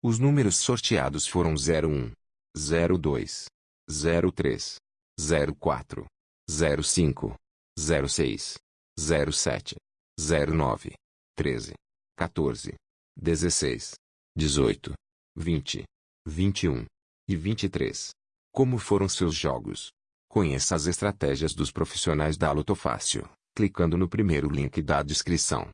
Os números sorteados foram 01, 02, 03, 04, 05, 06, 07, 09, 13, 14, 16, 18, 20, 21 e 23. Como foram seus jogos? Conheça as estratégias dos profissionais da Lotofácil, clicando no primeiro link da descrição.